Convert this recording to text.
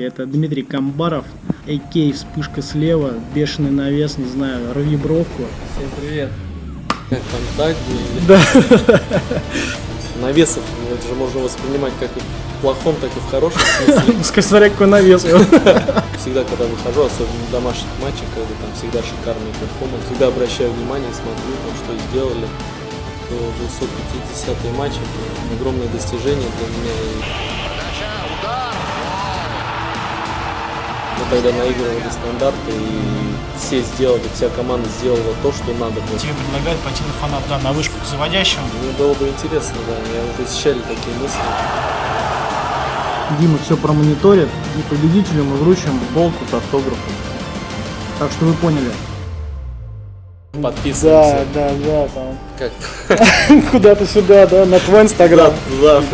Это Дмитрий Камбаров, а.к. вспышка слева, бешеный навес, не знаю, рви бровку. Всем привет. Как там так или Да. навесов, это же можно воспринимать как и в плохом, так и в хорошем смысле. Пускай смотря какой навес. Всегда, когда выхожу, особенно в домашних матчах, когда там всегда шикарный перформанс, всегда обращаю внимание, смотрю, там, что сделали. То 250 матч, огромное достижение для меня. Тогда наигрывали стандарты, и все сделали, вся команда сделала то, что надо было. Тебе предлагают пойти на фанат, да, на вышку к заводящему. Мне было бы интересно, да, меня уже посещали такие мысли. Дима все промониторит, и победителю мы вручим болку с автографом. Так что вы поняли. Подписываемся. да, да, там. Как? Куда-то сюда, да, на твой инстаграм. Да, да.